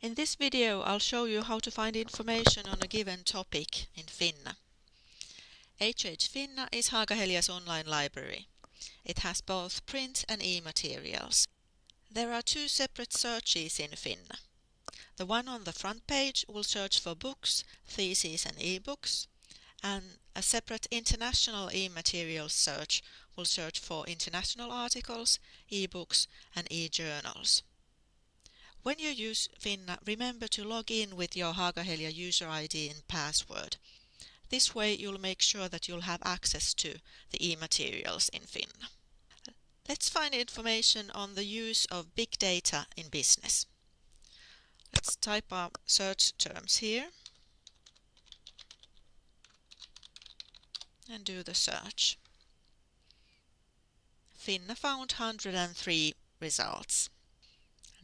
In this video I'll show you how to find information on a given topic in Finna. HH Finna is Haaga-Helia's online library. It has both print and e-materials. There are two separate searches in Finna. The one on the front page will search for books, theses and e-books, and a separate international e-materials search will search for international articles, e-books and e-journals. When you use Finna, remember to log in with your Haaga-Helia user ID and password. This way you'll make sure that you'll have access to the e-materials in Finna. Let's find information on the use of big data in business. Let's type our search terms here and do the search. Finna found 103 results.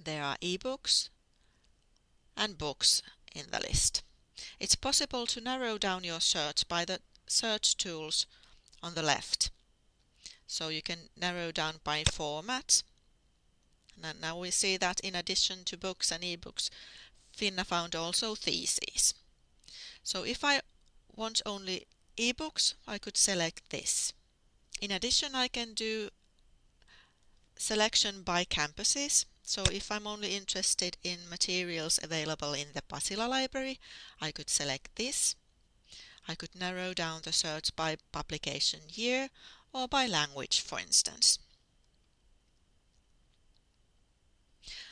There are ebooks and books in the list. It's possible to narrow down your search by the search tools on the left. So you can narrow down by format. And now we see that in addition to books and ebooks, Finna found also theses. So if I want only ebooks, I could select this. In addition, I can do selection by campuses. So if I'm only interested in materials available in the Pasila library, I could select this. I could narrow down the search by publication year or by language, for instance.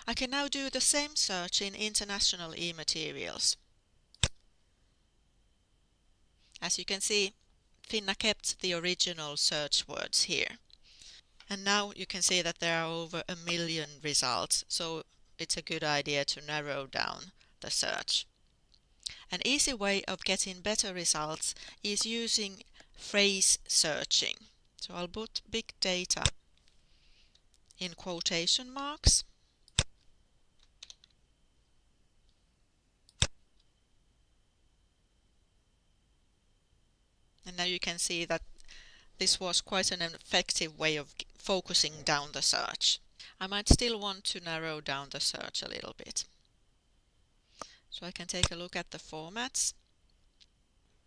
I can now do the same search in international e-materials. As you can see, Finna kept the original search words here. And now you can see that there are over a million results, so it's a good idea to narrow down the search. An easy way of getting better results is using phrase searching. So I'll put big data in quotation marks. And now you can see that this was quite an effective way of focusing down the search. I might still want to narrow down the search a little bit. So I can take a look at the formats.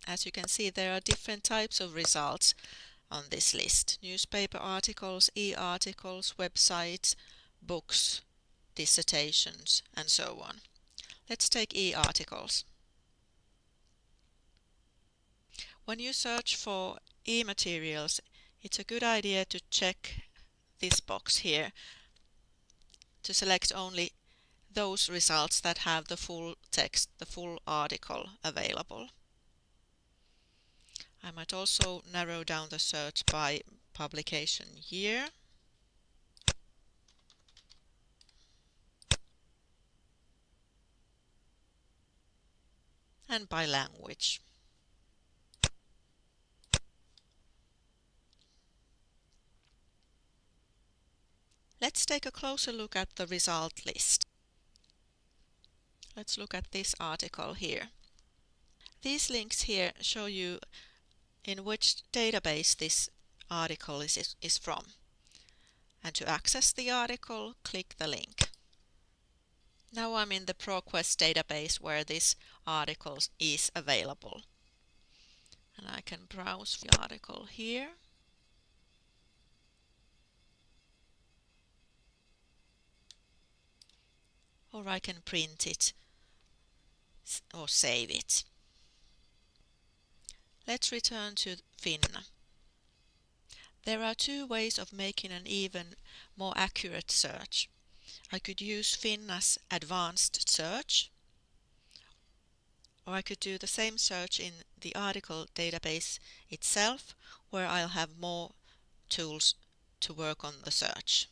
As you can see there are different types of results on this list. Newspaper articles, e-articles, websites, books, dissertations and so on. Let's take e-articles. When you search for e-materials, it's a good idea to check this box here to select only those results that have the full text, the full article available. I might also narrow down the search by publication year. and by language. Let's take a closer look at the result list. Let's look at this article here. These links here show you in which database this article is, is from. And to access the article, click the link. Now I'm in the ProQuest database where this article is available. And I can browse the article here. Or I can print it or save it. Let's return to Finna. There are two ways of making an even more accurate search. I could use Finna's advanced search or I could do the same search in the article database itself where I'll have more tools to work on the search.